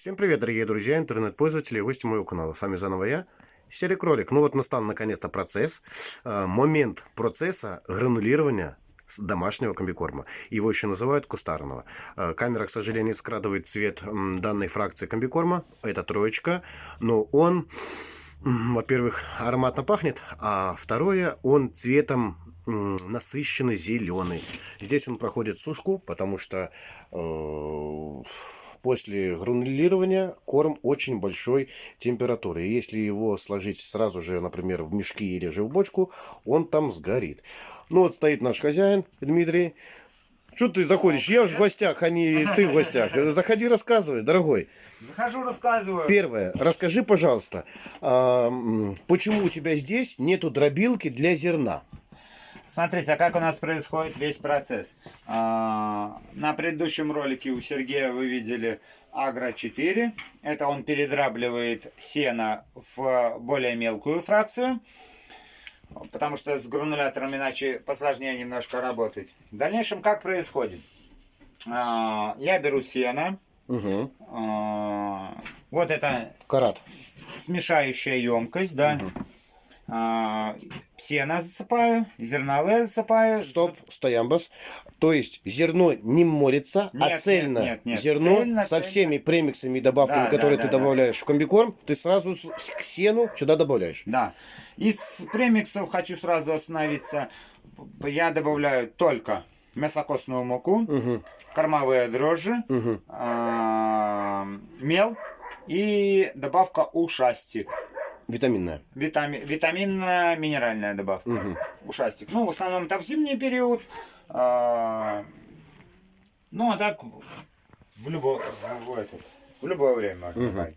Всем привет, дорогие друзья, интернет-пользователи и гости моего канала. С вами заново я, Серик Ролик. Ну вот настал наконец-то процесс, э, момент процесса гранулирования домашнего комбикорма. Его еще называют кустарного. Э, камера, к сожалению, скрадывает цвет данной фракции комбикорма. Это троечка. Но он, во-первых, ароматно пахнет, а второе, он цветом насыщенно зеленый. Здесь он проходит сушку, потому что э, после гранулирования корм очень большой температуры. И если его сложить сразу же, например, в мешки или же в бочку, он там сгорит. Ну вот стоит наш хозяин Дмитрий. Что ты заходишь? Я уже в гостях, а не ты в гостях. Заходи, рассказывай, дорогой. Захожу, рассказываю. Первое. Расскажи, пожалуйста, а, почему у тебя здесь нету дробилки для зерна? Смотрите, а как у нас происходит весь процесс. А, на предыдущем ролике у Сергея вы видели Агро 4. Это он передрабливает сено в более мелкую фракцию. Потому что с гранулятором иначе посложнее немножко работать. В дальнейшем как происходит? А, я беру сено. Угу. Вот это Карат. смешающая емкость, да. Угу. А, сено засыпаю, зерновые засыпаю. Стоп, стоямбас. То есть зерно не молится, а нет, а цельно нет, нет, нет. зерно цельно, со всеми цельно. премиксами и добавками, да, которые да, ты да, добавляешь да. в комбикорм, ты сразу к сену сюда добавляешь. Да. Из премиксов хочу сразу остановиться. Я добавляю только мясокостную муку, угу. кормовые дрожжи, угу. э мел и добавка ушастик. Витаминная. Витами, витаминная минеральная добавка. Угу. Ушастик. Ну, в основном это в зимний период. А, ну, а так в, любо, в, этот, в любое время можно угу.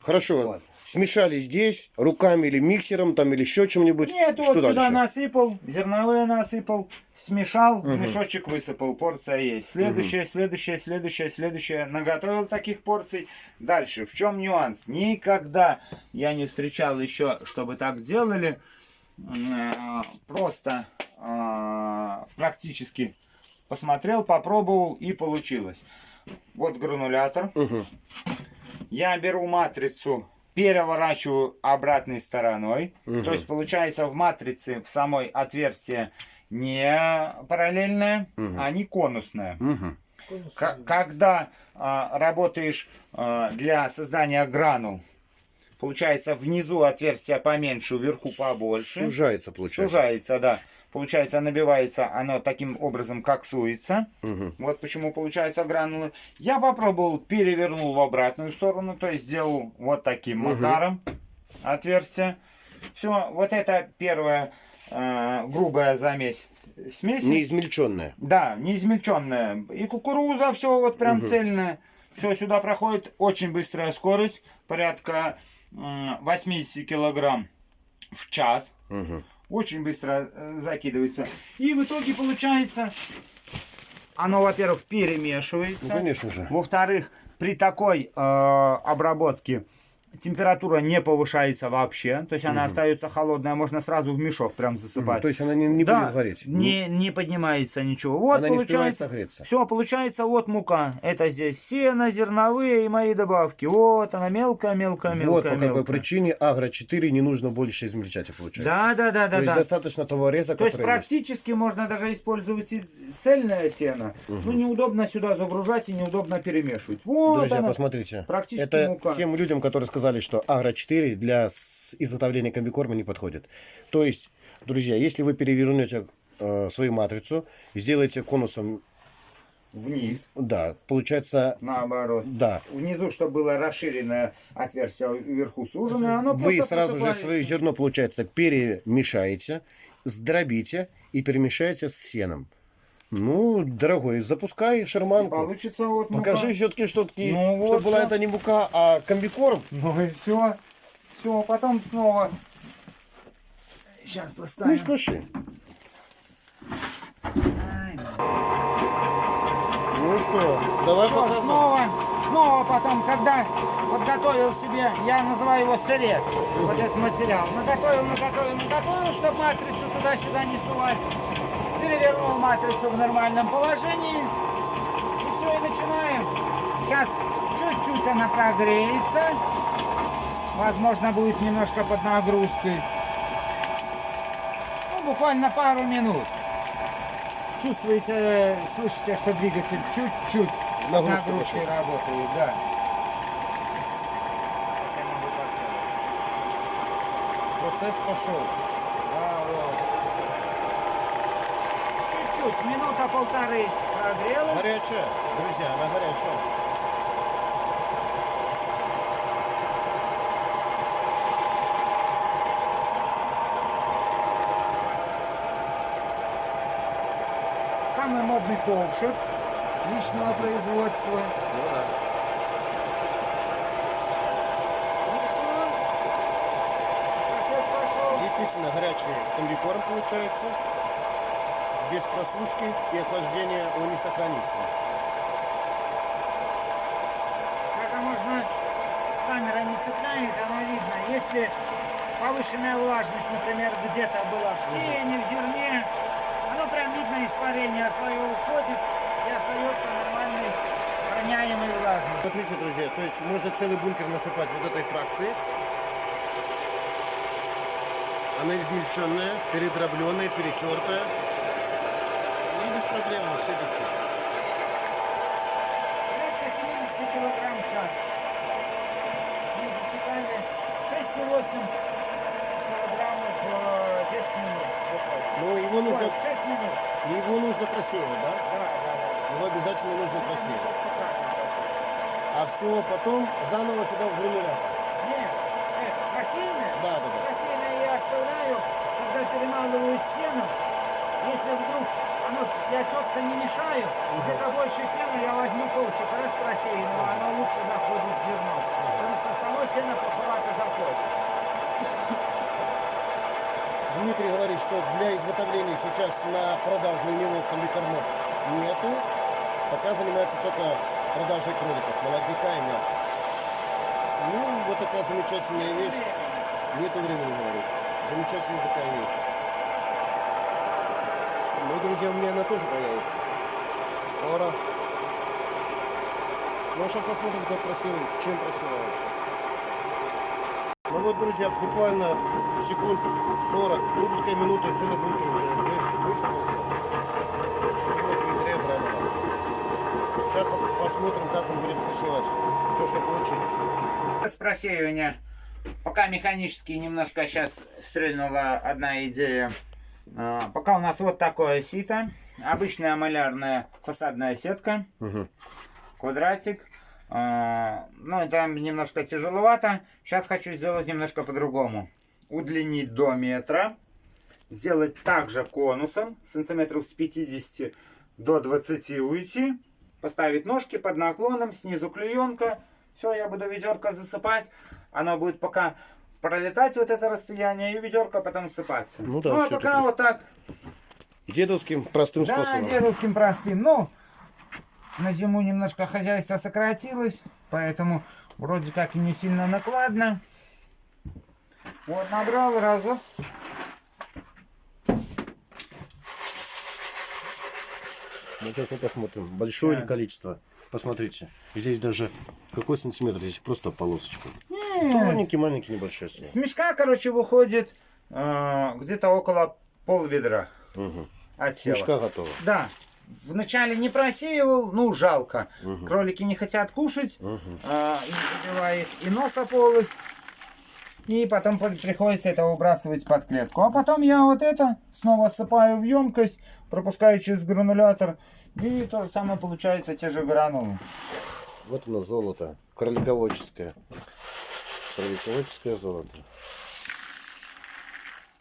Хорошо. Вот. Смешали здесь руками или миксером там или еще чем-нибудь. Нет, Что вот дальше? сюда насыпал, зерновые насыпал, смешал, угу. мешочек высыпал, порция есть. Следующая, угу. следующая, следующая, следующая. Наготовил таких порций. Дальше, в чем нюанс? Никогда я не встречал еще, чтобы так делали. А, просто а, практически посмотрел, попробовал и получилось. Вот гранулятор. Угу. Я беру матрицу переворачиваю обратной стороной. Угу. То есть получается в матрице в самой отверстие не параллельное, угу. а не конусное. Угу. Когда а, работаешь а, для создания гранул, получается внизу отверстие поменьше, вверху побольше. Сужается, получается. Сужается, да. Получается, набивается, оно таким образом коксуется. Угу. Вот почему получаются гранулы. Я попробовал, перевернул в обратную сторону, то есть сделал вот таким угу. макаром отверстие. Все, вот это первая э, грубая замесь смеси. Неизмельченная. Да, неизмельченная. И кукуруза, все вот прям угу. цельное. Все сюда проходит очень быстрая скорость, порядка э, 80 килограмм в час. Угу очень быстро э, закидывается. И в итоге получается, оно, во-первых, перемешивается. Ну, конечно же. Во-вторых, при такой э, обработке температура не повышается вообще, то есть она угу. остается холодная, можно сразу в мешок прям засыпать. Угу. То есть она не, не да, будет гореть? Не, не поднимается ничего. Вот она получается, не Все, получается вот мука. Это здесь сено, зерновые и мои добавки. Вот она мелкая, мелкая, мелкая. Вот по мелкая. какой причине Агро-4 не нужно больше измельчать, получается. Да, да, да. То да, есть да. достаточно того реза, То есть практически есть. можно даже использовать цельное сено. Угу. Ну неудобно сюда загружать и неудобно перемешивать. Вот Друзья, она, посмотрите. Практически Это мука. тем людям, которые сказали, сказали, что Агро-4 для изготовления комбикорма не подходит. То есть, друзья, если вы перевернете э, свою матрицу, сделаете конусом вниз. Да, получается... Наоборот. Да. Внизу, чтобы было расширенное отверстие, вверху суженное, оно Вы сразу же свое зерно, получается, перемешаете, сдробите и перемешаете с сеном. Ну, дорогой, запускай шарманку. Получится вот мука. Покажи все-таки, что, ну, вот чтобы была это не мука, а комбикорм. Ну и все. Все, потом снова. Сейчас поставим. Не спеши. Ну что, давай что, снова, снова потом, когда подготовил себе, я называю его сырец, вот этот материал. Наготовил, наготовил, наготовил, чтобы матрицу туда-сюда не сувать матрицу в нормальном положении. И все, и начинаем. Сейчас Чуть-чуть она прогреется. Возможно, будет немножко под нагрузкой. Ну, буквально пару минут. Чувствуете, слышите, что двигатель чуть-чуть под нагрузкой работает, да. Процесс пошел. Да, вот. Чуть-чуть, минута полторы прогрелась. Горячая, друзья, она горячая. Самый модный ковшик личного производства. Ну да. Действительно горячий комбикорм получается. Без просушки и охлаждения он не сохранится. Даже можно, камера не цепляет, оно видно. Если повышенная влажность, например, где-то была в сене, в зерне, оно прям видно, испарение свое уходит и остается нормальной, охраняемой влажность. Смотрите, друзья, то есть можно целый бункер насыпать вот этой фракции. Она измельченная, передробленная, перетертая. И без проблем сыпется. Порядка 70 килограмм в час. Мы засекали 6-8 килограммов э, 10 минут. Но его нужно, Ой, 6 минут. его нужно просеивать, да? Да, да, да. Его обязательно нужно просеивать. А все потом заново сюда в гранулятор. Нет, это рассеянное? Да, да, да. Рассеянное я оставляю, когда перемалываю сено. Если вдруг оно ж, я четко не мешаю, где-то больше сена я возьму ковшик, раз просеянного, оно лучше заходит в зерно. Потому что само сено плоховато заходит. Дмитрий говорит, что для изготовления сейчас на продажу у него комбикормов нету. Пока занимается только продажей кроликов, молодняка и мяса. Ну, вот такая замечательная вещь. Нету времени, говорит. Замечательная такая вещь. Ну, друзья, у меня она тоже появится. Скоро. Ну, а сейчас посмотрим, как просевает, чем просевает. Ну вот, друзья, буквально секунд 40, ну, пускай минуты, целый бункер уже выс- высыпался. Вот ведре бранного. Сейчас по- посмотрим, как он будет просевать. Все, что получилось. С просеивания. Пока механически немножко сейчас стрельнула одна идея. А, Пока у нас вот такое сито. Обычная малярная фасадная сетка. Квадратик. А, Ну, это немножко тяжеловато. Сейчас хочу сделать немножко по-другому. Удлинить до метра. Сделать также конусом. Сантиметров с 50 до 20 уйти. Поставить ножки под наклоном. Снизу клеенка. Все, я буду ведерко засыпать. Оно будет пока пролетать вот это расстояние, и ведерко потом сыпаться. Ну да, ну а пока вот так. Дедовским простым Да, способом. дедовским простым. Ну, на зиму немножко хозяйство сократилось, поэтому вроде как и не сильно накладно. Вот, набрал разок. Ну, сейчас мы посмотрим. Большое Да. ли количество? Посмотрите. Здесь даже какой сантиметр? Здесь просто полосочка. Не, Маленький, небольшой слой. С мешка, короче, выходит э, где-то около пол ведра Угу. от села. Мешка готова. Да. Вначале не просеивал, ну жалко. Кролики не хотят кушать, а, и забивает и носа полость. И потом при- приходится это выбрасывать под клетку. А потом я вот это снова ссыпаю в емкость, пропускаю через гранулятор. И то же самое получается, те же гранулы. Вот оно золото. Кролиководческое. Кролиководческое золото.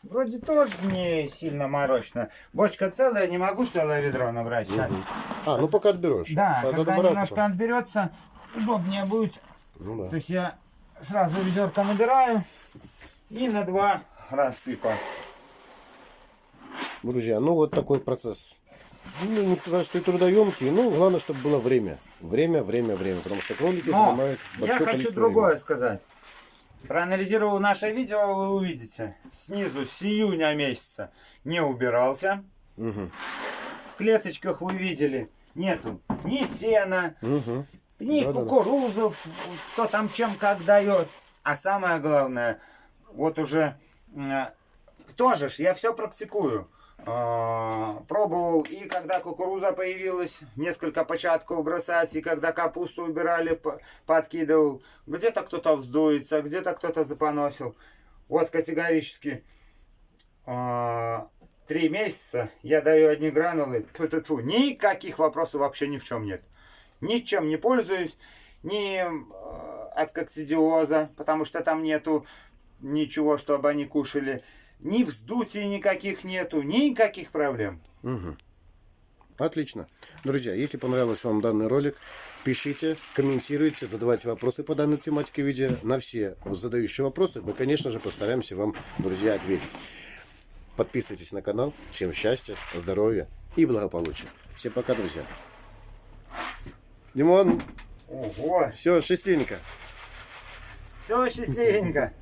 Вроде тоже не сильно морочно. Бочка целая, не могу целое ведро набрать. щас. А, ну пока отберешь. Да, Надо когда немножко потом. отберется, удобнее будет Ну да. То есть я сразу ведерко набираю и на два рассыпа. Друзья, ну вот такой процесс. Ну, не сказать, что и трудоемкий, ну, главное, чтобы было время. Время, время, время. Потому что кролики Но занимают я большое хочу количество другое времени. сказать. Проанализировав наше видео, вы увидите. Снизу с июня месяца не убирался. Мгм. В клеточках вы видели, нету ни сена. Мгм. Ни Да-да-да. кукурузов, кто там чем как дает. А самое главное, вот уже э, тоже ж, я все практикую. А, Пробовал, и когда кукуруза появилась, несколько початков бросать, и когда капусту убирали, подкидывал. Где-то кто-то вздуется, где-то кто-то запоносил. Вот категорически а, три месяца я даю одни гранулы. Тьфу-тьфу-тьфу. Никаких вопросов вообще ни в чем нет. Ничем не пользуюсь, ни э, от коксидиоза, потому что там нету ничего, чтобы они кушали. Ни вздутий никаких нету, никаких проблем. Отлично. Друзья, если понравился вам данный ролик, пишите, комментируйте, задавайте вопросы по данной тематике видео. На все задающие вопросы мы, конечно же, постараемся вам, друзья, ответить. Подписывайтесь на канал. Всем счастья, здоровья и благополучия. Всем пока, друзья. Димон, Ого, все, счастливенько. все счастливенько.